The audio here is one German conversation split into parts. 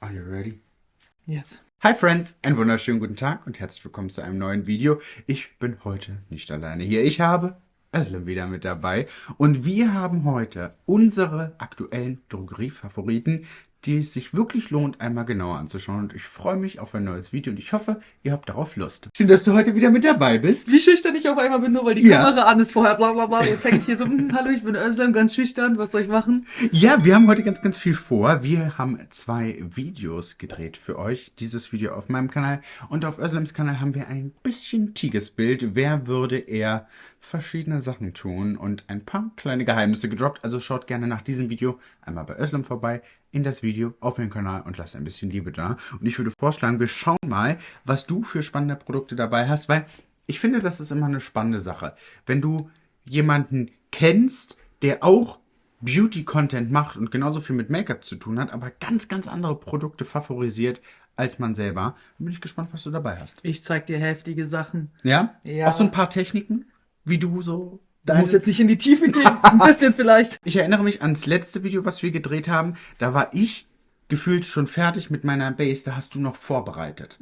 Are you ready? Jetzt. Hi Friends, einen wunderschönen guten Tag und herzlich willkommen zu einem neuen Video. Ich bin heute nicht alleine hier. Ich habe Özlem wieder mit dabei und wir haben heute unsere aktuellen Drogeriefavoriten, die es sich wirklich lohnt, einmal genauer anzuschauen. Und ich freue mich auf ein neues Video und ich hoffe, ihr habt darauf Lust. Schön, dass du heute wieder mit dabei bist. Wie schüchtern ich auf einmal bin, nur weil die Ja. Kamera an ist vorher, bla bla bla. Jetzt zeige ich hier so, hm, hallo, ich bin Özlem, ganz schüchtern, was soll ich machen? Ja, wir haben heute ganz, ganz viel vor. Wir haben zwei Videos gedreht für euch. Dieses Video auf meinem Kanal und auf Özlems Kanal haben wir ein bisschen tiges Bild. Wer würde eher verschiedene Sachen tun und ein paar kleine Geheimnisse gedroppt. Also schaut gerne nach diesem Video einmal bei Özlem vorbei in das Video auf den Kanal und lasst ein bisschen Liebe da. Und ich würde vorschlagen, wir schauen mal, was du für spannende Produkte dabei hast, weil ich finde, das ist immer eine spannende Sache. Wenn du jemanden kennst, der auch Beauty-Content macht und genauso viel mit Make-up zu tun hat, aber ganz, ganz andere Produkte favorisiert als man selber. Bin ich gespannt, was du dabei hast. Ich zeig dir heftige Sachen. Ja? Ja. Auch so ein paar Techniken, wie du so. Du musst jetzt nicht in die Tiefe gehen, ein bisschen vielleicht. Ich erinnere mich ans letzte Video, was wir gedreht haben. Da war ich gefühlt schon fertig mit meiner Base. Da hast du noch vorbereitet.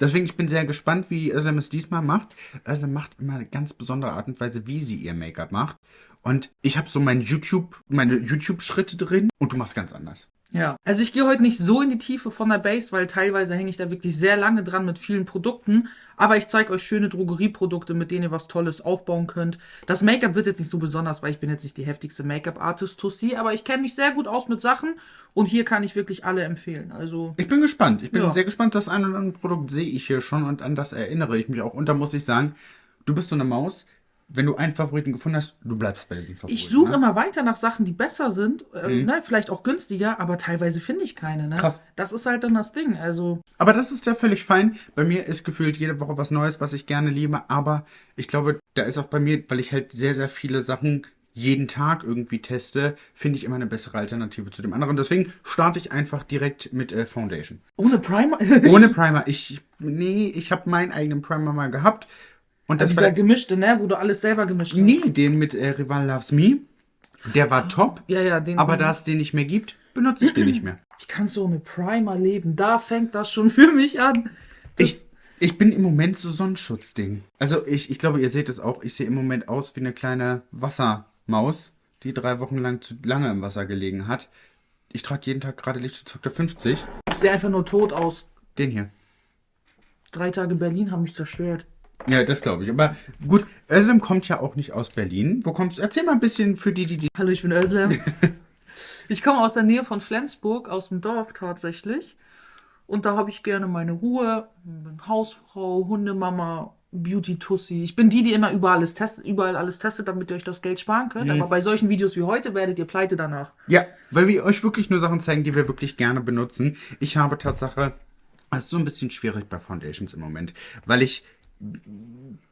Deswegen, ich bin sehr gespannt, wie Özlem es diesmal macht. Özlem macht immer eine ganz besondere Art und Weise, wie sie ihr Make-up macht. Und ich habe so mein YouTube, meine YouTube-Schritte drin und du machst ganz anders. Ja, also ich gehe heute nicht so in die Tiefe von der Base, weil teilweise hänge ich da wirklich sehr lange dran mit vielen Produkten. Aber ich zeige euch schöne Drogerieprodukte, mit denen ihr was Tolles aufbauen könnt. Das Make-up wird jetzt nicht so besonders, weil ich bin jetzt nicht die heftigste Make-up-Artist Tussi, aber ich kenne mich sehr gut aus mit Sachen und hier kann ich wirklich alle empfehlen. Also Ich bin gespannt. Ich bin Ja. sehr gespannt. Das ein oder andere Produkt sehe ich hier schon und an das erinnere ich mich auch. Und da muss ich sagen, du bist so eine Maus. Wenn du einen Favoriten gefunden hast, du bleibst bei diesem Favoriten. ich suche ne? immer weiter nach Sachen, die besser sind, äh, ne, vielleicht auch günstiger, aber teilweise finde ich keine. Ne? Krass. Das ist halt dann das Ding. Also Aber das ist ja völlig fein. Bei mir ist gefühlt jede Woche was Neues, was ich gerne liebe. Aber ich glaube, da ist auch bei mir, weil ich halt sehr, sehr viele Sachen jeden Tag irgendwie teste, finde ich immer eine bessere Alternative zu dem anderen. Deswegen starte ich einfach direkt mit äh, Foundation. ohne Primer. Ohne Primer. Ich, nee, ich habe meinen eigenen Primer mal gehabt. Und das Dieser war, gemischte, ne, wo du alles selber gemischt hast. nee, den mit äh, Rival Loves Me. Der war top. Ja, ja, den. Aber da es den nicht mehr gibt, benutze ich den nicht mehr. Wie kannst du ohne Primer leben? Da fängt das schon für mich an. Das, Ich, ich bin im Moment so Sonnenschutzding. Also ich, ich glaube, ihr seht es auch. Ich sehe im Moment aus wie eine kleine Wassermaus, die drei Wochen lang zu lange im Wasser gelegen hat. Ich trage jeden Tag gerade Lichtschutz 50. ich sehe einfach nur tot aus. Den hier. Drei Tage Berlin haben mich zerstört. Ja, das glaube ich. Aber gut, Özlem kommt ja auch nicht aus Berlin. Wo kommst du? Erzähl mal ein bisschen für die, die, die. Hallo, ich bin Özlem. ich komme aus der Nähe von Flensburg, aus dem Dorf tatsächlich. Und da habe ich gerne meine Ruhe. Bin Hausfrau, Hundemama, Beauty-Tussi. Ich bin die, die immer überall alles, testet, überall alles testet, damit ihr euch das Geld sparen könnt. Aber bei solchen Videos wie heute werdet ihr pleite danach. Ja, weil wir euch wirklich nur Sachen zeigen, die wir wirklich gerne benutzen. Ich habe Tatsache, es ist so ein bisschen schwierig bei Foundations im Moment, weil ich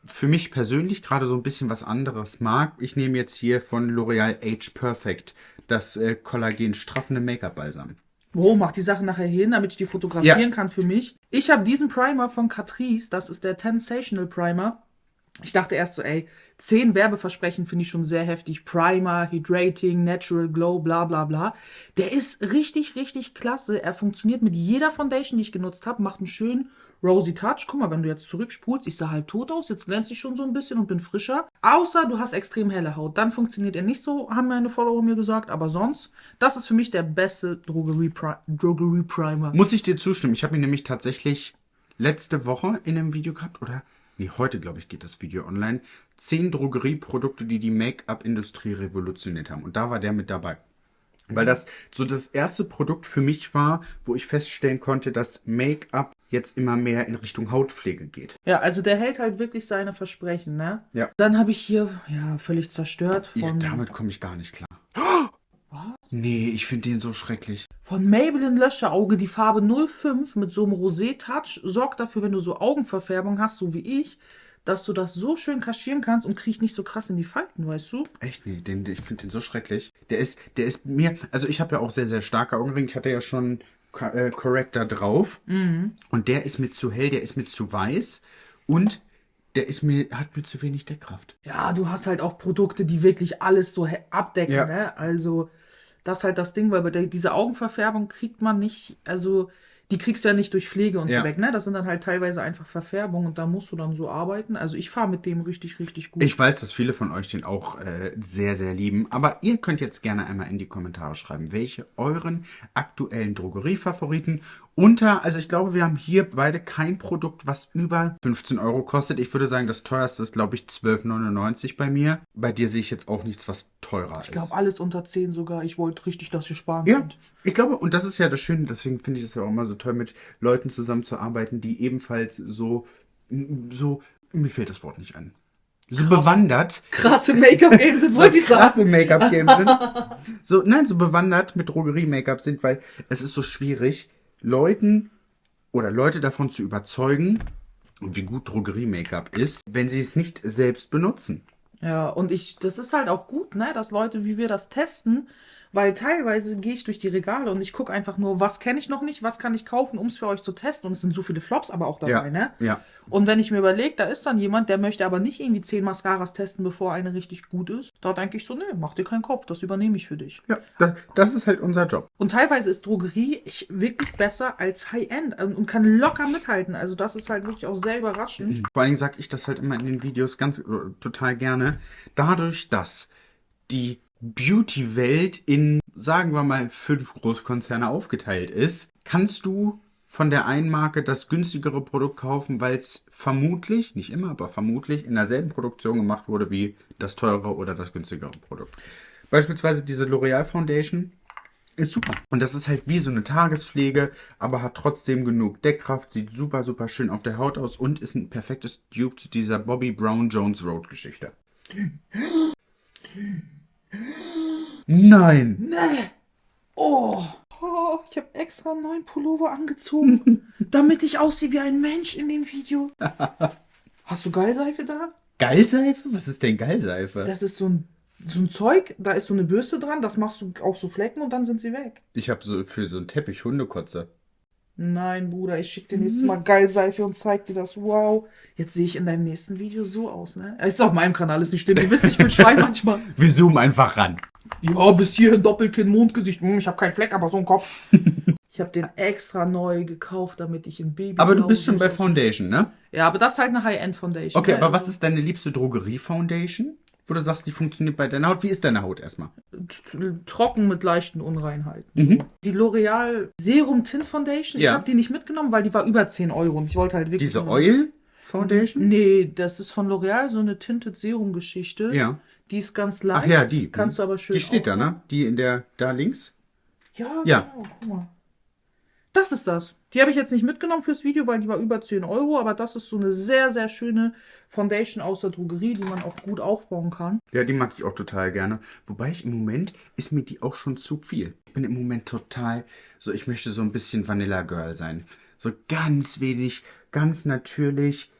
für mich persönlich gerade so ein bisschen was anderes mag. Ich nehme jetzt hier von L'Oreal Age Perfect das äh, Kollagen straffende Make-up-Balsam. Wo, mach die Sachen nachher hin, damit ich die fotografieren Ja. kann für mich. Ich habe diesen Primer von Catrice, das ist der Tensational Primer. Ich dachte erst so, ey, zehn Werbeversprechen finde ich schon sehr heftig. Primer, Hydrating, Natural Glow, bla bla bla. Der ist richtig, richtig klasse. Er funktioniert mit jeder Foundation, die ich genutzt habe, macht einen schönen Rosy Touch. Guck mal, wenn du jetzt zurückspulst, ich sah halb tot aus, jetzt glänze ich schon so ein bisschen und bin frischer. Außer du hast extrem helle Haut. Dann funktioniert er nicht so, haben meine Follower mir gesagt. Aber sonst, das ist für mich der beste Drogerie-Pri- Drogerie-Primer. Muss ich dir zustimmen. Ich habe ihn nämlich tatsächlich letzte Woche in einem Video gehabt, oder? Nee, heute, glaube ich, geht das Video online. Zehn Drogerieprodukte, die die Make-up-Industrie revolutioniert haben. Und da war der mit dabei. Weil das so das erste Produkt für mich war, wo ich feststellen konnte, dass Make-up jetzt immer mehr in Richtung Hautpflege geht. Ja, also der hält halt wirklich seine Versprechen, ne? Ja. Dann habe ich hier, ja, völlig zerstört Ja, von, damit komme ich gar nicht klar. Was? Nee, ich finde den so schrecklich. von Maybelline Löscheauge die Farbe 05 mit so einem Rosé-Touch. Sorgt dafür, wenn du so Augenverfärbung hast, so wie ich, dass du das so schön kaschieren kannst und kriecht nicht so krass in die Falten, weißt du? Echt, nee, den, ich finde den so schrecklich. Der ist, der ist mir, also ich habe ja auch sehr, sehr starke Augenringe. Ich hatte ja schon Corrector drauf. Und der ist mir zu hell, der ist mir zu weiß. Und der ist mir, hat mir zu wenig Deckkraft. Ja, du hast halt auch Produkte, die wirklich alles so abdecken, Ja. ne? Also, Das ist halt das Ding, weil bei der, diese Augenverfärbung kriegt man nicht, also die kriegst du ja nicht durch Pflege und Ja. so weg, ne? Das sind dann halt teilweise einfach Verfärbungen und da musst du dann so arbeiten. Also ich fahre mit dem richtig, richtig gut. Ich weiß, dass viele von euch den auch äh, sehr, sehr lieben. Aber ihr könnt jetzt gerne einmal in die Kommentare schreiben, welche euren aktuellen Drogeriefavoriten unter, also ich glaube, wir haben hier beide kein Produkt, was über 15 Euro kostet. Ich würde sagen, das teuerste ist, glaube ich, 12,99 bei mir. Bei dir sehe ich jetzt auch nichts, was teurer ist. Ich glaube, alles unter 10 sogar. Ich wollte richtig, dass ihr sparen Ja, könnt. ich glaube, und das ist ja das Schöne, deswegen finde ich es ja auch immer so toll, mit Leuten zusammenzuarbeiten, die ebenfalls so, so, mir fehlt das Wort nicht an, so bewandert, Krasse Make-up-Games sind, wollte ich sagen. krasse Make-up-Game sind. So, nein, so bewandert mit Drogerie-Make-up sind, weil es ist so schwierig, Leuten oder Leute davon zu überzeugen, wie gut Drogerie-Make-up ist, wenn sie es nicht selbst benutzen. Ja, und ich, das ist halt auch gut, ne, dass Leute, wie wir das testen, weil teilweise gehe ich durch die Regale und ich gucke einfach nur, was kenne ich noch nicht, was kann ich kaufen, um es für euch zu testen. Und es sind so viele Flops aber auch dabei, Ja, ne? ja. Und wenn ich mir überlege, da ist dann jemand, der möchte aber nicht irgendwie zehn Mascaras testen, bevor eine richtig gut ist, da denke ich so, nee, mach dir keinen Kopf, das übernehme ich für dich. Ja, das, das ist halt unser Job. Und teilweise ist Drogerie ich, wirklich besser als High-End und und kann locker mithalten. Also das ist halt wirklich auch sehr überraschend. Vor allen Dingen sage ich das halt immer in den Videos ganz äh, total gerne. Dadurch, dass die Beauty-Welt in, sagen wir mal, fünf Großkonzerne aufgeteilt ist, kannst du von der einen Marke das günstigere Produkt kaufen, weil es vermutlich, nicht immer, aber vermutlich in derselben Produktion gemacht wurde wie das teure oder das günstigere Produkt. Beispielsweise diese L'Oreal Foundation ist super. Und das ist halt wie so eine Tagespflege, aber hat trotzdem genug Deckkraft, sieht super, super schön auf der Haut aus und ist ein perfektes Dupe zu dieser Bobby Brown Jones Road Geschichte. Nein! Nee. Oh. oh ich habe extra einen neuen Pullover angezogen, damit ich aussehe wie ein Mensch in dem Video. Hast du Gallseife da? Gallseife? Was ist denn Gallseife? Das ist so ein, so ein Zeug, da ist so eine Bürste dran, das machst du auf so Flecken und dann sind sie weg. Ich habe so für so einen Teppich Hundekotze. Nein, Bruder, ich schick dir nächstes Mal Gallseife und zeig dir das. Wow. Jetzt sehe ich in deinem nächsten Video so aus, ne? Ist auf meinem Kanal, ist nicht schlimm. Ihr wisst, ich bin Schwein manchmal. Wir zoomen einfach ran. Ja, bis hierhin Doppelkinn, Mondgesicht. Hm, ich habe keinen Fleck, aber so einen Kopf. ich habe den extra neu gekauft, damit ich in Baby. Aber du bist schon bei Foundation, ne? Ja, aber das ist halt eine High-End-Foundation. Okay, ne? aber was Also, ist deine liebste Drogerie-Foundation? Wo du sagst, die funktioniert bei deiner Haut. Wie ist deine Haut erstmal? Trocken mit leichten Unreinheiten. Die L'Oreal Serum Tint Foundation, ich Ja. habe die nicht mitgenommen, weil die war über 10 Euro und ich wollte halt wirklich. Diese Oil Foundation? Nee, das ist von L'Oreal so eine Tinted Serum Geschichte. Ja. Die ist ganz leicht. Ach ja, die. Kannst du aber schön. Die steht da, ne? Die in der, da links? Ja, Ja. genau. Guck mal. Das ist das. Die habe ich jetzt nicht mitgenommen fürs Video, weil die war über 10 Euro, aber das ist so eine sehr, sehr schöne Foundation aus der Drogerie, die man auch gut aufbauen kann. Ja, die mag ich auch total gerne. Wobei ich im Moment ist mir die auch schon zu viel. Ich bin im Moment total so, ich möchte so ein bisschen Vanilla Girl sein. So ganz wenig, ganz natürlich,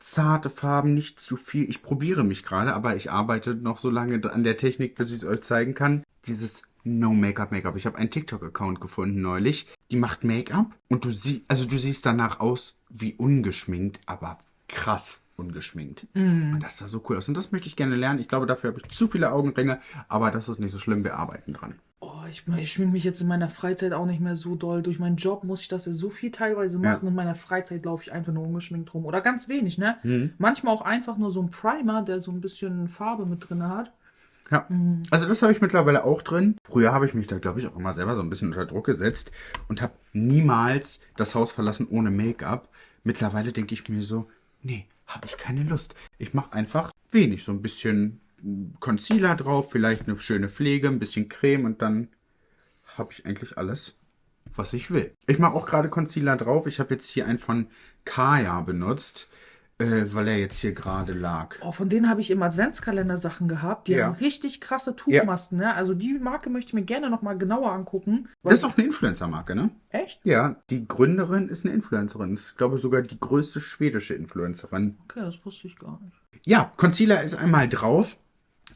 zarte Farben, nicht zu viel. Ich probiere mich gerade, aber ich arbeite noch so lange an der Technik, bis ich es euch zeigen kann. Dieses No Make-up Make-up. Ich habe einen TikTok-Account gefunden neulich. Die macht Make-up und du siehst, also du siehst danach aus wie ungeschminkt, aber krass ungeschminkt. Und das sah so cool aus. Und das möchte ich gerne lernen. Ich glaube, dafür habe ich zu viele Augenringe, aber das ist nicht so schlimm. Wir arbeiten dran. Oh, ich, ich schminke mich jetzt in meiner Freizeit auch nicht mehr so doll. Durch meinen Job muss ich das ja so viel teilweise machen. Ja. In meiner Freizeit laufe ich einfach nur ungeschminkt rum. Oder ganz wenig, ne? Mhm. Manchmal auch einfach nur so ein Primer, der so ein bisschen Farbe mit drin hat. Ja. Also das habe ich mittlerweile auch drin. Früher habe ich mich da, glaube ich, auch immer selber so ein bisschen unter Druck gesetzt und habe niemals das Haus verlassen ohne Make-up. Mittlerweile denke ich mir so, nee, habe ich keine Lust. Ich mache einfach wenig, so ein bisschen Concealer drauf, vielleicht eine schöne Pflege, ein bisschen Creme und dann habe ich eigentlich alles, was ich will. Ich mache auch gerade Concealer drauf. Ich habe jetzt hier einen von Kaya benutzt, äh, weil er jetzt hier gerade lag. Oh, von denen habe ich im Adventskalender Sachen gehabt. Die Ja. haben richtig krasse Tuchmasken, ne? Also die Marke möchte ich mir gerne nochmal genauer angucken. Das ist auch eine Influencer-Marke, ne? Echt? Ja, die Gründerin ist eine Influencerin. Ich glaube sogar die größte schwedische Influencerin. Okay, das wusste ich gar nicht. Ja, Concealer ist einmal drauf.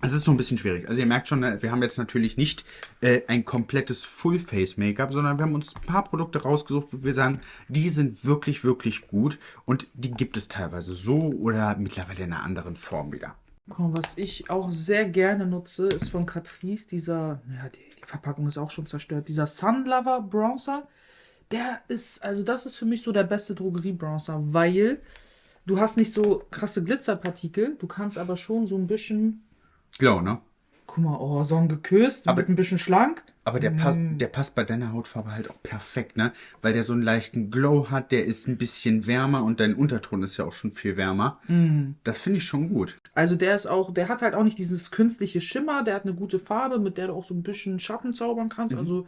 Es ist so ein bisschen schwierig. Also ihr merkt schon, ne, wir haben jetzt natürlich nicht äh, ein komplettes Full-Face-Make-up, sondern wir haben uns ein paar Produkte rausgesucht, wo wir sagen, die sind wirklich, wirklich gut. Und die gibt es teilweise so oder mittlerweile in einer anderen Form wieder. Was ich auch sehr gerne nutze, ist von Catrice dieser, ja, die, die Verpackung ist auch schon zerstört. Dieser Sunlover Bronzer, der ist, also das ist für mich so der beste Drogerie-Bronzer, weil du hast nicht so krasse Glitzerpartikel, du kannst aber schon so ein bisschen, Glow, ne? guck mal, oh, so ein geküsst, Aber- mit ein bisschen schlank. Aber der, passt, Mm. der passt bei deiner Hautfarbe halt auch perfekt, ne? Weil der so einen leichten Glow hat, der ist ein bisschen wärmer und dein Unterton ist ja auch schon viel wärmer. Mm. Das finde ich schon gut. Also der ist auch, der hat halt auch nicht dieses künstliche Schimmer, der hat eine gute Farbe, mit der du auch so ein bisschen Schatten zaubern kannst. Also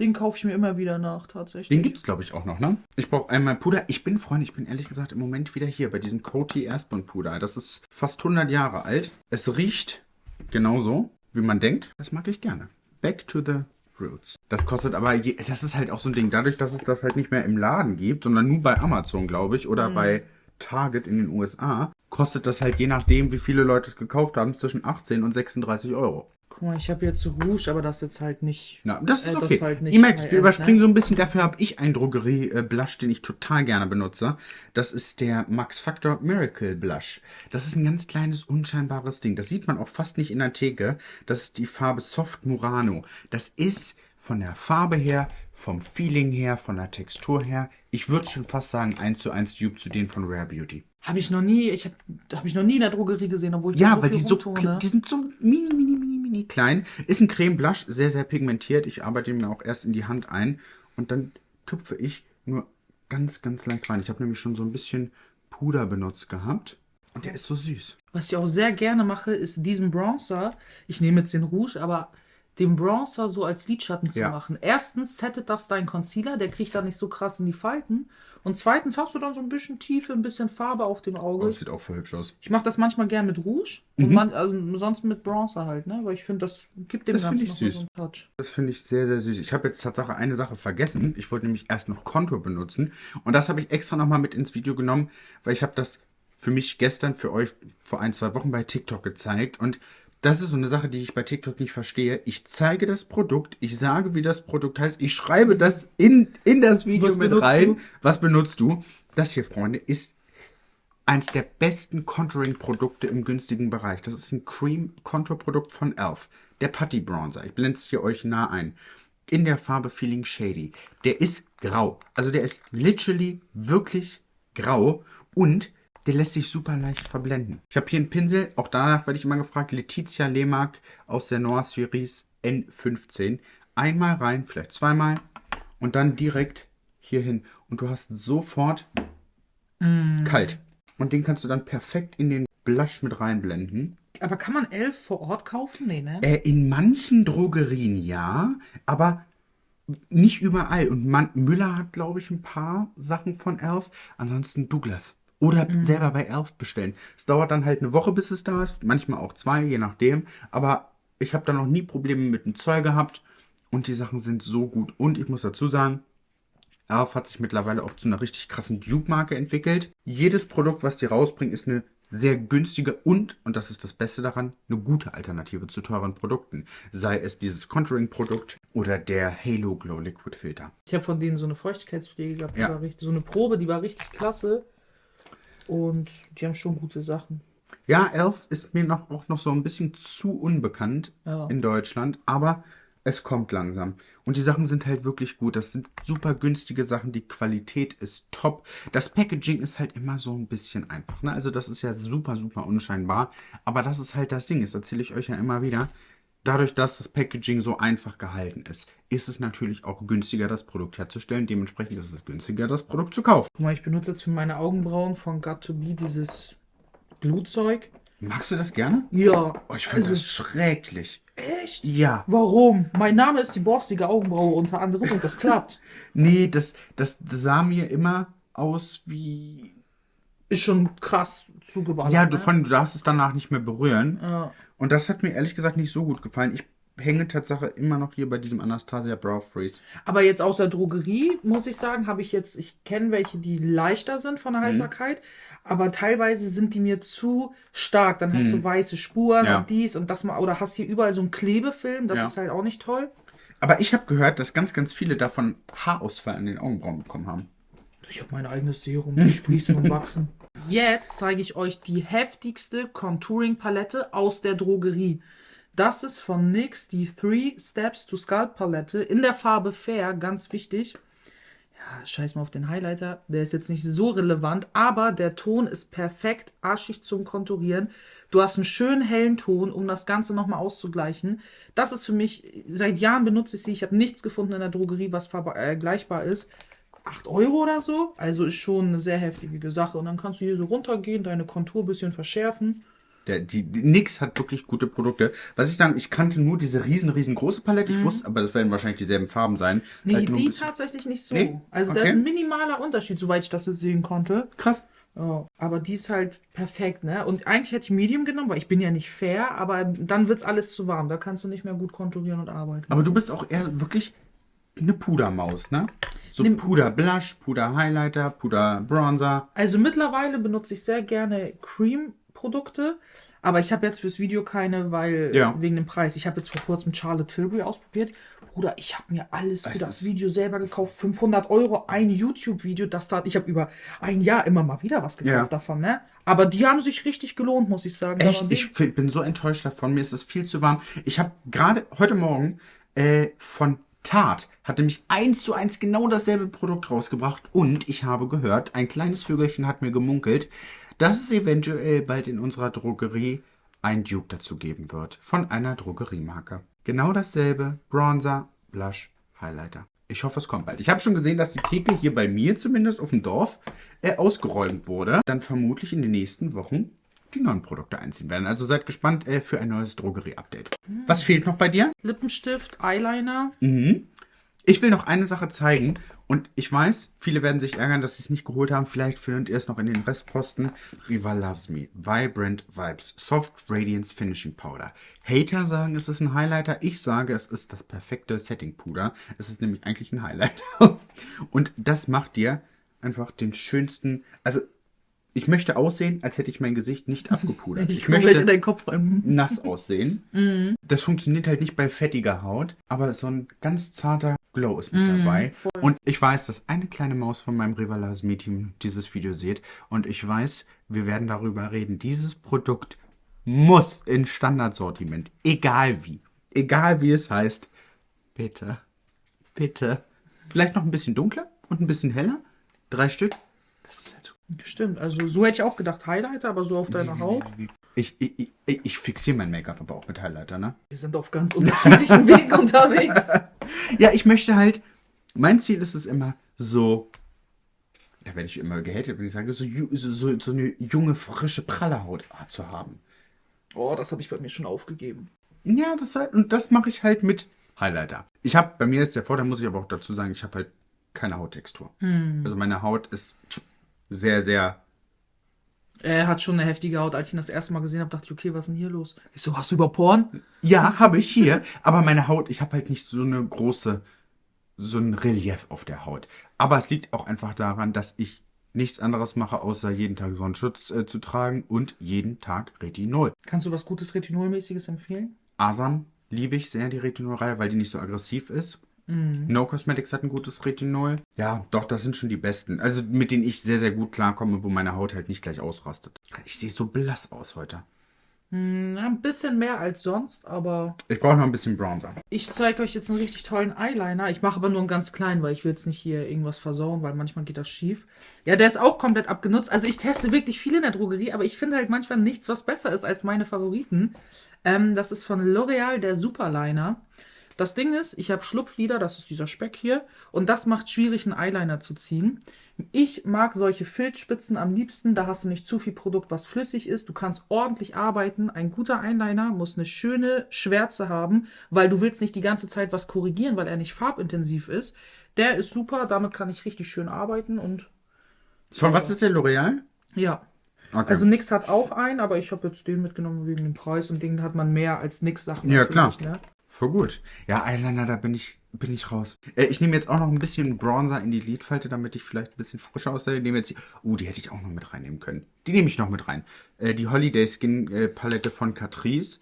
den kaufe ich mir immer wieder nach, tatsächlich. Den gibt's glaube ich auch noch, ne? Ich brauche einmal Puder. Ich bin Freund, ich bin ehrlich gesagt im Moment wieder hier bei diesem Coty Airspun Puder. Das ist fast 100 Jahre alt. Es riecht genauso, wie man denkt. Das mag ich gerne. Back to the Roots. Das kostet aber, je, das ist halt auch so ein Ding, dadurch, dass es das halt nicht mehr im Laden gibt, sondern nur bei Amazon, glaube ich, oder bei Target in den USA, kostet das halt je nachdem, wie viele Leute es gekauft haben, zwischen 18 und 36 Euro. Guck mal, ich habe jetzt Rouge, aber das jetzt halt nicht. Na, das ist äh, okay. halt nicht Ihr merkt, wir überspringen so ein bisschen. Dafür habe ich einen Drogerie-Blush, den ich total gerne benutze. Das ist der Max Factor Miracle Blush. Das ist ein ganz kleines, unscheinbares Ding. Das sieht man auch fast nicht in der Theke. Das ist die Farbe Soft Murano. Das ist von der Farbe her, vom Feeling her, von der Textur her, ich würde schon fast sagen, eins zu eins Dupe zu denen von Rare Beauty. Habe ich noch nie, ich habe hab ich noch nie in der Drogerie gesehen, obwohl ich Ja, so weil die so, die sind so mini, mini, mini, mini klein. Ist ein Creme Blush, sehr, sehr pigmentiert. Ich arbeite ihn mir auch erst in die Hand ein und dann tupfe ich nur ganz, ganz leicht rein. Ich habe nämlich schon so ein bisschen Puder benutzt gehabt und der ist so süß. Was ich auch sehr gerne mache, ist diesen Bronzer. Ich nehme jetzt den Rouge, aber den Bronzer so als Lidschatten zu Ja. machen. Erstens settet das dein Concealer, der kriegt da nicht so krass in die Falten. Und zweitens hast du dann so ein bisschen Tiefe, ein bisschen Farbe auf dem Oh, Auge. das sieht auch voll hübsch aus. Ich mache das manchmal gern mit Rouge Mhm. und man, also sonst mit Bronzer halt, ne? Weil ich finde, das gibt dem Das Ganzen noch süß. so einen Touch. Das finde ich sehr, sehr süß. Ich habe jetzt Tatsache eine Sache vergessen. Ich wollte nämlich erst noch Contour benutzen. Und das habe ich extra nochmal mit ins Video genommen, weil ich habe das für mich gestern, für euch vor ein, zwei Wochen bei TikTok gezeigt. Und das ist so eine Sache, die ich bei TikTok nicht verstehe. Ich zeige das Produkt, ich sage, wie das Produkt heißt, ich schreibe das in, in das Video Was mit rein. du? Was benutzt du? Das hier, Freunde, ist eins der besten Contouring-Produkte im günstigen Bereich. Das ist ein Cream-Contour-Produkt von e.l.f. Der Putty Bronzer. Ich blende es hier euch nah ein. In der Farbe Feeling Shady. Der ist grau. Also der ist literally wirklich grau und der lässt sich super leicht verblenden. Ich habe hier einen Pinsel, auch danach werde ich immer gefragt, Letizia Lemark aus der Noir Series N15. Einmal rein, vielleicht zweimal und dann direkt hier hin. Und du hast sofort kalt. Und den kannst du dann perfekt in den Blush mit reinblenden. Aber kann man elf vor Ort kaufen? Nee, ne? Äh, in manchen Drogerien ja, aber nicht überall. Und man, Müller hat, glaube ich, ein paar Sachen von Elf. Ansonsten Douglas. Oder selber bei Elf bestellen. Es dauert dann halt eine Woche, bis es da ist. Manchmal auch zwei, je nachdem. Aber ich habe da noch nie Probleme mit dem Zoll gehabt. Und die Sachen sind so gut. Und ich muss dazu sagen, Elf hat sich mittlerweile auch zu einer richtig krassen Dupe-Marke entwickelt. Jedes Produkt, was die rausbringen, ist eine sehr günstige und, und das ist das Beste daran, eine gute Alternative zu teuren Produkten. Sei es dieses Contouring-Produkt oder der Halo Glow Liquid Filter. Ich habe von denen so eine Feuchtigkeitspflege gehabt, die Ja. war richtig, so eine Probe, die war richtig klasse. Und die haben schon gute Sachen. Ja, Elf ist mir noch, auch noch so ein bisschen zu unbekannt Ja. in Deutschland, aber es kommt langsam. Und die Sachen sind halt wirklich gut. Das sind super günstige Sachen. Die Qualität ist top. Das Packaging ist halt immer so ein bisschen einfach. Ne? Also das ist ja super, super unscheinbar. Aber das ist halt das Ding. Das erzähle ich euch ja immer wieder. Dadurch, dass das Packaging so einfach gehalten ist, ist es natürlich auch günstiger, das Produkt herzustellen. Dementsprechend ist es günstiger, das Produkt zu kaufen. Guck mal, ich benutze jetzt für meine Augenbrauen von Got to Be dieses Glutzeug. Magst du das gerne? Ja. Oh, ich finde Also, das schrecklich. Echt? Ja. Warum? Mein Name ist die borstige Augenbraue unter anderem und das klappt. Nee, das, das sah mir immer aus wie. Ist schon krass zugeballert. Ja, du, ne? von, du darfst es danach nicht mehr berühren. Ja. Und das hat mir ehrlich gesagt nicht so gut gefallen. Ich hänge Tatsache immer noch hier bei diesem Anastasia Brow Freeze. Aber jetzt aus der Drogerie, muss ich sagen, habe ich jetzt, ich kenne welche, die leichter sind von Mhm. der Haltbarkeit, aber teilweise sind die mir zu stark. Dann hast du weiße Spuren Mhm. Ja. und dies und das mal, oder hast hier überall so einen Klebefilm, das Ja. ist halt auch nicht toll. Aber ich habe gehört, dass ganz, ganz viele davon Haarausfall an den Augenbrauen bekommen haben. Ich habe mein eigenes Serum, die sprießen und wachsen. Jetzt zeige ich euch die heftigste Contouring-Palette aus der Drogerie. Das ist von NYX die Three Steps to Sculpt Palette in der Farbe Fair, ganz wichtig. Ja, scheiß mal auf den Highlighter, der ist jetzt nicht so relevant, aber der Ton ist perfekt arschig zum Konturieren. Du hast einen schönen hellen Ton, um das Ganze nochmal auszugleichen. Das ist für mich, seit Jahren benutze ich sie. Ich habe nichts gefunden in der Drogerie, was vergleichbar ist. 8 Euro oder so. Also ist schon eine sehr heftige Sache. Und dann kannst du hier so runtergehen, deine Kontur ein bisschen verschärfen. Der, die, die Nix hat wirklich gute Produkte. Was ich sagen, ich kannte nur diese riesen, riesengroße Palette. Ich wusste, aber das werden wahrscheinlich dieselben Farben sein. Mhm. Nee, Halt die tatsächlich nicht so. Nee? Also da Okay. ist ein minimaler Unterschied, soweit ich das jetzt sehen konnte. Krass. Ja, aber die ist halt perfekt, ne? Und eigentlich hätte ich Medium genommen, weil ich bin ja nicht fair, aber dann wird's alles zu warm. Da kannst du nicht mehr gut konturieren und arbeiten. Aber du bist auch eher wirklich eine Pudermaus, ne? So Nimm- Puder Blush, Puder Highlighter, Puder Bronzer. Also mittlerweile benutze ich sehr gerne Cream-Produkte, aber ich habe jetzt fürs Video keine, weil Ja. wegen dem Preis. Ich habe jetzt vor kurzem Charlotte Tilbury ausprobiert. Bruder, ich habe mir alles für das ist- Video selber gekauft. 500 Euro, ein YouTube-Video. Das tat, ich habe über ein Jahr immer mal wieder was gekauft Ja. davon, ne? Aber die haben sich richtig gelohnt, muss ich sagen. Echt, ich bin so enttäuscht davon. Mir ist es viel zu warm. Ich habe gerade heute Morgen äh, von Tarte hat nämlich eins zu eins genau dasselbe Produkt rausgebracht und ich habe gehört, ein kleines Vögelchen hat mir gemunkelt, dass es eventuell bald in unserer Drogerie ein Dupe dazu geben wird von einer Drogeriemarke. Genau dasselbe, Bronzer, Blush, Highlighter. Ich hoffe, es kommt bald. Ich habe schon gesehen, dass die Theke hier bei mir zumindest auf dem Dorf äh, ausgeräumt wurde. Dann vermutlich in den nächsten Wochen die neuen Produkte einziehen werden. Also seid gespannt äh, für ein neues Drogerie-Update. Was fehlt noch bei dir? Lippenstift, Eyeliner. Ich will noch eine Sache zeigen und ich weiß, viele werden sich ärgern, dass sie es nicht geholt haben. Vielleicht findet ihr es noch in den Restposten. Riva Loves Me. Vibrant Vibes. Soft Radiance Finishing Powder. Hater sagen, es ist ein Highlighter. Ich sage, es ist das perfekte Setting Puder. Es ist nämlich eigentlich ein Highlighter. Und das macht dir einfach den schönsten, also ich möchte aussehen, als hätte ich mein Gesicht nicht abgepudert. Ich, Ich möchte deinen Kopf rein. nass aussehen. Das funktioniert halt nicht bei fettiger Haut, aber so ein ganz zarter Glow ist mit dabei. Und ich weiß, dass eine kleine Maus von meinem Rivalas Team dieses Video sieht. Und ich weiß, wir werden darüber reden. Dieses Produkt muss in Standardsortiment. Egal wie. Egal wie es heißt. Bitte. Bitte. Vielleicht noch ein bisschen dunkler und ein bisschen heller. Drei Stück. Das ist halt so Stimmt, also so hätte ich auch gedacht, Highlighter, aber so auf deiner Haut. Ich, ich, ich, ich fixiere mein Make-up aber auch mit Highlighter, ne? Wir sind auf ganz unterschiedlichen Wegen unterwegs. Ja, ich möchte halt, mein Ziel ist es immer so, da werde ich immer gehatet, wenn ich sage, so, so, so, eine junge, frische, pralle Haut zu haben. Oh, das habe ich bei mir schon aufgegeben. Ja, das halt, und das mache ich halt mit Highlighter. Ich habe, bei mir ist der Vorteil, muss ich aber auch dazu sagen, ich habe halt keine Hauttextur. Also meine Haut ist sehr, sehr Er hat schon eine heftige Haut. Als ich ihn das erste Mal gesehen habe, dachte ich, okay, was ist denn hier los? Ich so, hast du über Porn? Ja, habe ich hier. Aber meine Haut, ich habe halt nicht so eine große, so ein Relief auf der Haut. Aber es liegt auch einfach daran, dass ich nichts anderes mache, außer jeden Tag Sonnenschutz äh, zu tragen und jeden Tag Retinol. Kannst du was Gutes Retinolmäßiges empfehlen? Asam liebe ich sehr, die Retinol-Reihe, weil die nicht so aggressiv ist. No Cosmetics hat ein gutes Retinol. Ja, doch, das sind schon die besten. Also mit denen ich sehr, sehr gut klarkomme, wo meine Haut halt nicht gleich ausrastet. Ich sehe so blass aus heute. Na, ein bisschen mehr als sonst, aber Ich brauche noch ein bisschen Bronzer. ich zeige euch jetzt einen richtig tollen Eyeliner. Ich mache aber nur einen ganz kleinen, weil ich will jetzt nicht hier irgendwas versauen, weil manchmal geht das schief. Ja, der ist auch komplett abgenutzt. Also ich teste wirklich viel in der Drogerie, aber ich finde halt manchmal nichts, was besser ist als meine Favoriten. Ähm, das ist von L'Oreal, der Superliner. Das Ding ist, ich habe Schlupflider, das ist dieser Speck hier, und das macht schwierig, einen Eyeliner zu ziehen. Ich mag solche Filzspitzen am liebsten, da hast du nicht zu viel Produkt, was flüssig ist. Du kannst ordentlich arbeiten. Ein guter Eyeliner muss eine schöne Schwärze haben, weil du willst nicht die ganze Zeit was korrigieren, weil er nicht farbintensiv ist. Der ist super, damit kann ich richtig schön arbeiten und Von was ist der L'Oreal? ja. Okay. Also Nix hat auch einen, aber ich habe jetzt den mitgenommen wegen dem Preis und den hat man mehr als Nix Sachen. Ja, klar. Ne? Voll gut. Ja, Eyeliner, da bin ich, bin ich raus. Äh, ich nehme jetzt auch noch ein bisschen Bronzer in die Lidfalte, damit ich vielleicht ein bisschen frischer aussehe. Nehme jetzt die, uh, die hätte ich auch noch mit reinnehmen können. Die nehme ich noch mit rein. Äh, die Holiday Skin äh, Palette von Catrice.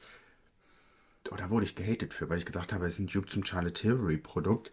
Oh, da wurde ich gehatet für, weil ich gesagt habe, es ist ein Dupe zum Charlotte Tilbury Produkt.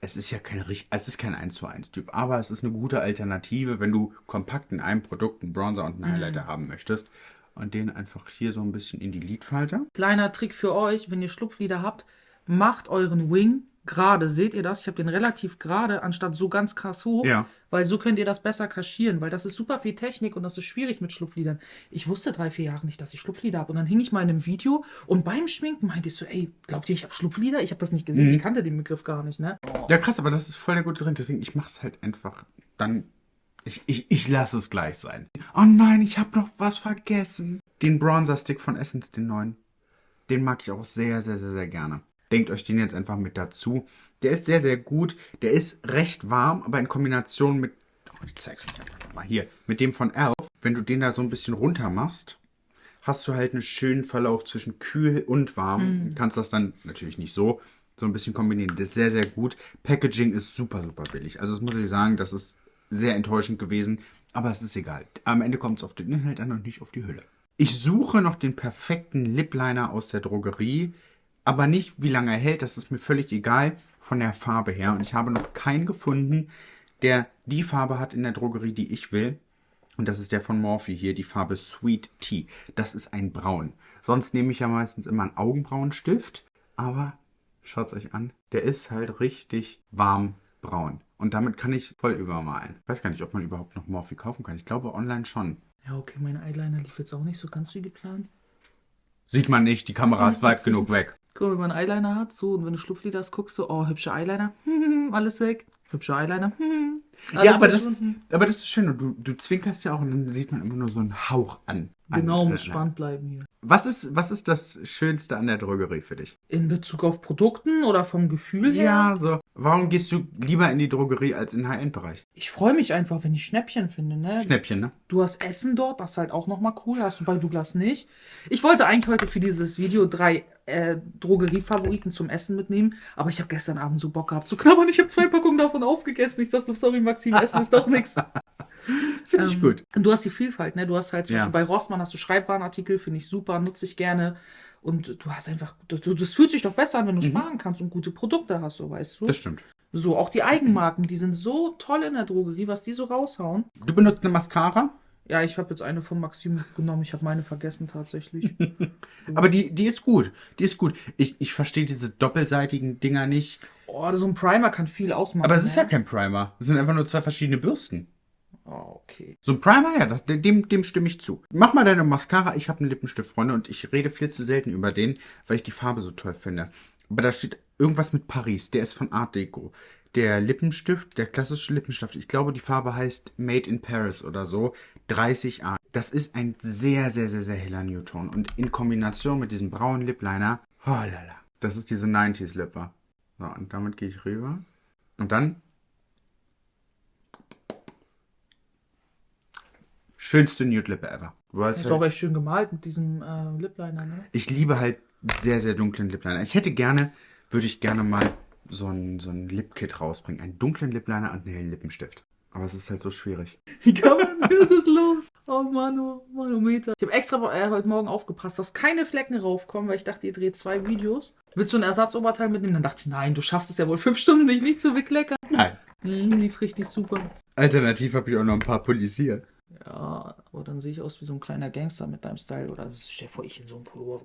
Es ist ja kein, es ist kein 1 zu 1 Typ, aber es ist eine gute Alternative, wenn du kompakt in einem Produkt einen Bronzer und einen Highlighter haben möchtest. Und den einfach hier so ein bisschen in die Lidfalte. Kleiner Trick für euch, wenn ihr Schlupflider habt, macht euren Wing gerade. Seht ihr das? Ich habe den relativ gerade, anstatt so ganz krass hoch. Ja. Weil so könnt ihr das besser kaschieren, weil das ist super viel Technik und das ist schwierig mit Schlupflidern. Ich wusste drei, vier Jahre nicht, dass ich Schlupflider habe. Und dann hing ich mal in einem Video und beim Schminken meinte ich so, ey, glaubt ihr, ich habe Schlupflider? Ich habe das nicht gesehen. Ich kannte den Begriff gar nicht, ne? Ja, krass, aber das ist voll der gute Trend. Deswegen, ich mach's halt einfach dann. Ich, ich, ich lasse es gleich sein. Oh nein, ich habe noch was vergessen. Den Bronzer-Stick von Essence, den neuen. Den mag ich auch sehr, sehr, sehr, sehr gerne. Denkt euch den jetzt einfach mit dazu. Der ist sehr, sehr gut. Der ist recht warm, aber in Kombination mit. Oh, ich zeig's euch einfach mal hier. Mit dem von Elf. Wenn du den da so ein bisschen runter machst, hast du halt einen schönen Verlauf zwischen kühl und warm. Kannst das dann natürlich nicht so, so ein bisschen kombinieren. Das ist sehr, sehr gut. Packaging ist super, super billig. Also das muss ich sagen, das ist sehr enttäuschend gewesen. Aber es ist egal. Am Ende kommt es auf den Inhalt an und nicht auf die Hülle. Ich suche noch den perfekten Lip Liner aus der Drogerie. Aber nicht, wie lange er hält. Das ist mir völlig egal von der Farbe her. Und ich habe noch keinen gefunden, der die Farbe hat in der Drogerie, die ich will. Und das ist der von Morphe hier, die Farbe Sweet Tea. Das ist ein Braun. Sonst nehme ich ja meistens immer einen Augenbrauenstift. Aber schaut's euch an. Der ist halt richtig warm braun. Und damit kann ich voll übermalen. Ich weiß gar nicht, ob man überhaupt noch Morphe kaufen kann. Ich glaube online schon. Ja, okay, mein Eyeliner lief jetzt auch nicht so ganz wie geplant. Sieht man nicht, die Kamera ist weit genug weg. Guck mal, wenn man Eyeliner hat, so, und wenn du Schlupflider hast, guckst du, oh, hübsche Eyeliner, alles weg. Hübsche Eyeliner, alles ja, aber das, ist, aber das ist schön. Du, du zwinkerst ja auch und dann sieht man immer nur so einen Hauch an. Genau, muss spannend bleiben hier. Was ist, was ist das Schönste an der Drogerie für dich? In Bezug auf Produkten oder vom Gefühl her? Ja, so. Warum gehst du lieber in die Drogerie als in den High-End-Bereich? Ich freue mich einfach, wenn ich Schnäppchen finde, ne? Schnäppchen, ne? Du hast Essen dort, das ist halt auch nochmal cool. Hast du bei Douglas nicht. Ich wollte eigentlich heute für dieses Video drei äh, Drogeriefavoriten zum Essen mitnehmen, aber ich habe gestern Abend so Bock gehabt zu knabbern. Ich habe zwei Packungen davon aufgegessen. Ich sag so, sorry Maxim, Essen ist doch nichts. Finde ich gut. Und du hast die Vielfalt, ne? Du hast halt zum Ja. Beispiel bei Rossmann hast du Schreibwarenartikel, finde ich super, nutze ich gerne. Und du hast einfach, du, du- das fühlt sich doch besser an, wenn du sparen kannst und gute Produkte hast, so weißt du. Mhm. Das stimmt. So, auch die Eigenmarken, die sind so toll in der Drogerie, was die so raushauen. Du benutzt eine Mascara, Ja, ich habe jetzt eine von Maxim genommen, ich habe meine vergessen tatsächlich. aber die, die ist gut. Die ist gut. Ich, ich verstehe diese doppelseitigen Dinger nicht. oh, so ein Primer kann viel ausmachen. Aber es ist ja ne? kein Primer. Es sind einfach nur zwei verschiedene Bürsten. Oh, okay. So ein Primer, ja, das, dem, dem stimme ich zu. Mach mal deine Mascara. Ich habe einen Lippenstift, Freunde, und ich rede viel zu selten über den, weil ich die Farbe so toll finde. Aber da steht irgendwas mit Paris. Der ist von Art Deco. Der Lippenstift, der klassische Lippenstift, ich glaube, die Farbe heißt Made in Paris oder so. 30A. Das ist ein sehr, sehr, sehr, sehr heller Newton. Und in Kombination mit diesem braunen Lip Liner, oh lala. Das ist diese 90s Lipper. So, und damit gehe ich rüber. Und dann Schönste Nude Lippe ever. Weißt Ist auch echt schön gemalt mit diesem äh, Lipliner, ne? ich liebe halt sehr, sehr dunklen Lipliner. Ich hätte gerne, würde ich gerne mal so ein, so ein Lipkit rausbringen. Einen dunklen Lipliner und einen hellen Lippenstift. Aber es ist halt so schwierig. Wie kann man, was ist los? Oh Mann, oh Manometer. Ich habe extra äh, heute Morgen aufgepasst, dass keine Flecken raufkommen, weil ich dachte, ihr dreht zwei Videos. Willst du ein Ersatzoberteil mitnehmen? Dann dachte ich, nein, du schaffst es ja wohl fünf Stunden nicht, nicht zu bekleckern. Nein. Hm, lief richtig super. Alternativ habe ich auch noch ein paar Pullis hier. Ja, aber dann sehe ich aus wie so ein kleiner Gangster mit deinem Style. Oder stell dir vor, ich in so einem Pullover.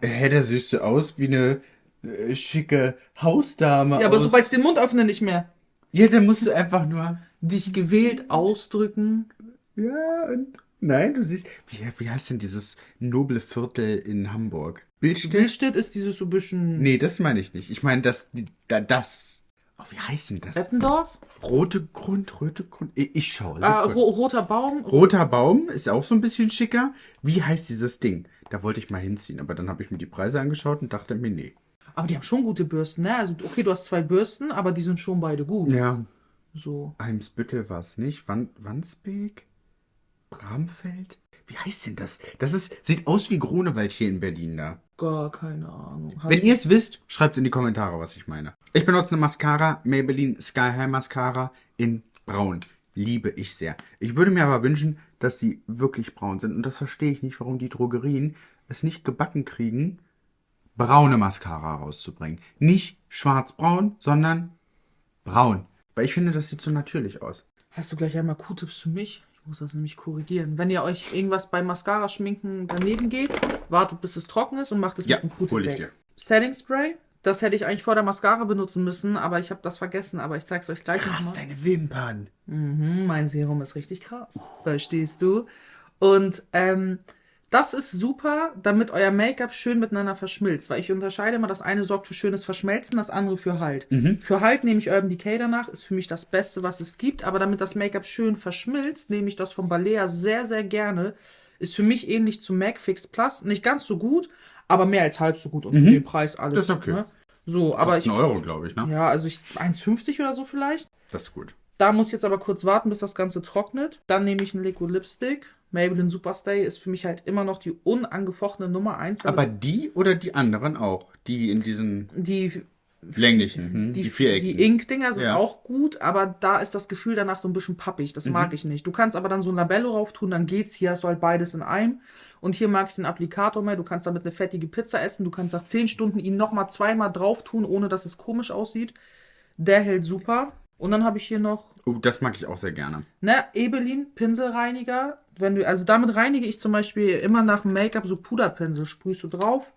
Hä, da siehst du aus wie eine äh, schicke Hausdame. Ja, aber aus... sobald ich den Mund öffne, nicht mehr. Ja, dann musst du einfach nur... Dich gewählt ausdrücken. Ja, und... Nein, du siehst... Wie, wie heißt denn dieses noble Viertel in Hamburg? Bildstedt? Bildstedt ist dieses so ein bisschen. Nee, das meine ich nicht. Ich meine, das, die, da, das. Oh, wie heißt denn das? Eppendorf? Rote Grund, rote Grund. Ich, ich schaue. Ah, Sekunde. ro roter Baum. Roter Baum ist auch so ein bisschen schicker. Wie heißt dieses Ding? Da wollte ich mal hinziehen, aber dann habe ich mir die Preise angeschaut und dachte mir, nee. Aber die haben schon gute Bürsten, ne? Also, okay, du hast zwei Bürsten, aber die sind schon beide gut. Ja, So. Eimsbüttel war es nicht. Wan Wandsbek? Bramfeld? Wie heißt denn das? Das ist, sieht aus wie Grunewald hier in Berlin da. Gar keine Ahnung. Hast Wenn ihr es wisst, schreibt in die Kommentare, was ich meine. Ich benutze eine Mascara, Maybelline Sky High Mascara in braun. Liebe ich sehr. Ich würde mir aber wünschen, dass sie wirklich braun sind. Und das verstehe ich nicht, warum die Drogerien es nicht gebacken kriegen, braune Mascara rauszubringen. Nicht schwarzbraun, sondern braun. Weil ich finde, das sieht so natürlich aus. Hast du gleich einmal Q-Tips für mich? Ich muss das nämlich korrigieren. Wenn ihr euch irgendwas beim Mascara-Schminken daneben geht, wartet bis es trocken ist und macht es Ja, mit einem Q-Tip weg. dir. Setting Spray. Das hätte ich eigentlich vor der Mascara benutzen müssen, aber ich habe das vergessen. Aber ich zeig's euch gleich Krass, nochmal. deine Wimpern. Mhm, mein Serum ist richtig krass. Verstehst du? Und ähm, das ist super, damit euer Make-up schön miteinander verschmilzt. Weil ich unterscheide immer, das eine sorgt für schönes Verschmelzen, das andere für Halt. Für Halt nehme ich Urban Decay danach, ist für mich das Beste, was es gibt. Aber damit das Make-up schön verschmilzt, nehme ich das von Balea sehr, sehr gerne. Ist für mich ähnlich zu MAC Fix Plus. Nicht ganz so gut, aber mehr als halb so gut. Und für den Preis alles. Das ist okay. Ne? So, aber Aber ist ich, ein Euro, glaube ich, ne? ja, also ich 1,50 oder so vielleicht. Das ist gut. Da muss ich jetzt aber kurz warten, bis das Ganze trocknet. Dann nehme ich einen Liquid Lipstick. Maybelline Superstay ist für mich halt immer noch die unangefochtene Nummer 1. Aber die oder die anderen auch? Die in diesen die, länglichen, hm? die, die, Viereckigen. die Ink-Dinger sind Ja. auch gut, aber da ist das Gefühl danach so ein bisschen pappig. Das Mhm. mag ich nicht. Du kannst aber dann so ein Labello rauf tun, dann geht's. Hier hast du halt beides in einem. Und hier mag ich den Applikator mehr. Du kannst damit eine fettige Pizza essen. Du kannst nach 10 Stunden ihn nochmal zweimal drauf tun, ohne dass es komisch aussieht. Der hält super. Und dann habe ich hier noch Oh, das mag ich auch sehr gerne. Ne, Ebelin, Pinselreiniger. Wenn du, also damit reinige ich zum Beispiel immer nach dem Make-up so Puderpinsel. Sprühst du drauf,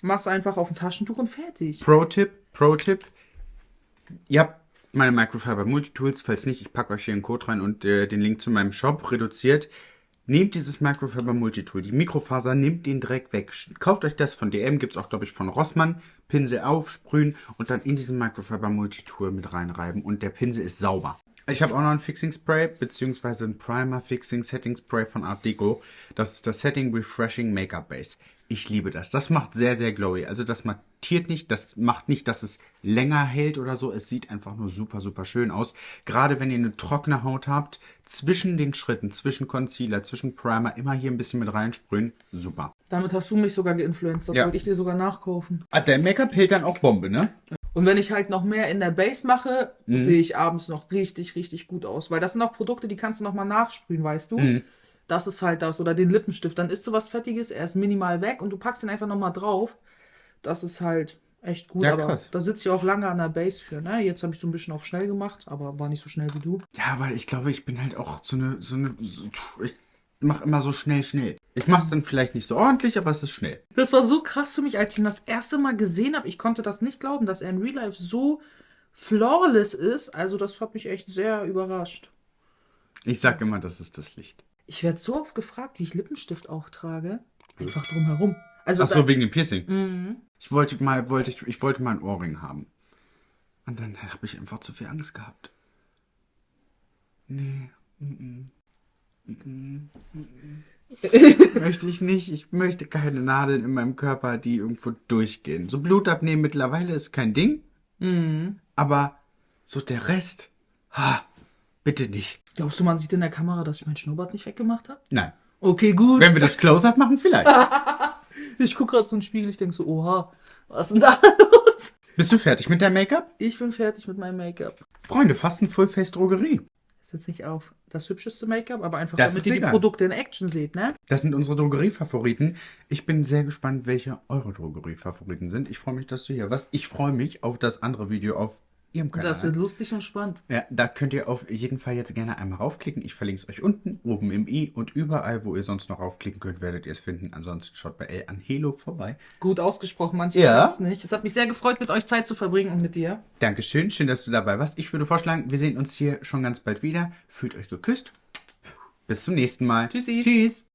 machst einfach auf ein Taschentuch und fertig. Pro-Tipp, Pro-Tipp. Ihr habt meine Microfiber Multitools, falls nicht, ich packe euch hier einen Code rein und äh, den Link zu meinem Shop reduziert. Nehmt dieses Microfiber Multitool, die Mikrofaser, nehmt den Dreck weg. Kauft euch das von DM, gibt's auch, glaube ich, von Rossmann. Pinsel aufsprühen und dann in diesen Microfiber Multitool mit reinreiben und der Pinsel ist sauber. Ich habe auch noch ein Fixing Spray, beziehungsweise ein Primer Fixing Setting Spray von Art Deco. Das ist das Setting Refreshing Makeup Base. Ich liebe das. Das macht sehr, sehr glowy. Also das mattiert nicht, das macht nicht, dass es länger hält oder so. Es sieht einfach nur super, super schön aus. Gerade wenn ihr eine trockene Haut habt, zwischen den Schritten, zwischen Concealer, zwischen Primer, immer hier ein bisschen mit reinsprühen. Super. Damit hast du mich sogar geinfluenced. Das Ja. wollte ich dir sogar nachkaufen. Ah, der Make-up hält dann auch Bombe, ne? Und wenn ich halt noch mehr in der Base mache, Mhm. sehe ich abends noch richtig, richtig gut aus. Weil das sind auch Produkte, die kannst du noch mal nachsprühen, weißt du? Mhm. Das ist halt das. Oder den Lippenstift. Dann isst du was Fettiges, er ist minimal weg und du packst ihn einfach noch mal drauf. Das ist halt echt gut. Ja, aber krass. da sitze ich auch lange an der Base für. Ne? Jetzt habe ich so ein bisschen auf schnell gemacht, aber war nicht so schnell wie du. Ja, aber ich glaube, ich bin halt auch so eine, so eine, so, ich mache immer so schnell, schnell. Ich mache es dann vielleicht nicht so ordentlich, aber es ist schnell. Das war so krass für mich, als ich ihn das erste Mal gesehen habe. Ich konnte das nicht glauben, dass er in Real Life so flawless ist. Also das hat mich echt sehr überrascht. Ich sag immer, das ist das Licht. Ich werde so oft gefragt, wie ich Lippenstift auch trage. Einfach drumherum. Also Ach so, wegen dem Piercing. Ich wollte mal, wollte ich, ich wollte mal ein Ohrring haben. Und dann habe ich einfach zu viel Angst gehabt. Nee. mm, mm, mm. möchte ich nicht. Ich möchte keine Nadeln in meinem Körper, die irgendwo durchgehen. So Blut abnehmen mittlerweile ist kein Ding. Aber so der Rest, ha, bitte nicht. Glaubst du, man sieht in der Kamera, dass ich meinen Schnurrbart nicht weggemacht habe? Nein. Okay, gut. Wenn wir das Close-Up machen, vielleicht. Ich gucke gerade so in den Spiegel, ich denke so, oha, was ist denn da los? Bist du fertig mit deinem Make-up? Ich bin fertig mit meinem Make-up. Freunde, fast ein Full-Face-Drogerie. Ist jetzt nicht auf das hübscheste Make-up, aber einfach Das damit ist ihr die egal. Produkte in Action seht, ne? Das sind unsere Drogeriefavoriten. Ich bin sehr gespannt, welche eure Drogeriefavoriten sind. Ich freue mich, dass du hier warst. Ich freue mich auf das andere Video auf ihrem Kanal. Das wird lustig und spannend. ja, da könnt ihr auf jeden Fall jetzt gerne einmal raufklicken. Ich verlinke es euch unten, oben im i und überall, wo ihr sonst noch raufklicken könnt, werdet ihr es finden. Ansonsten schaut bei El Angelo vorbei. Gut ausgesprochen, manche Ja. ja. nicht. Es hat mich sehr gefreut, mit euch Zeit zu verbringen und mit dir. Dankeschön, schön, dass du dabei warst. Ich würde vorschlagen, wir sehen uns hier schon ganz bald wieder. Fühlt euch geküsst. Bis zum nächsten Mal. Tschüssi. Tschüss.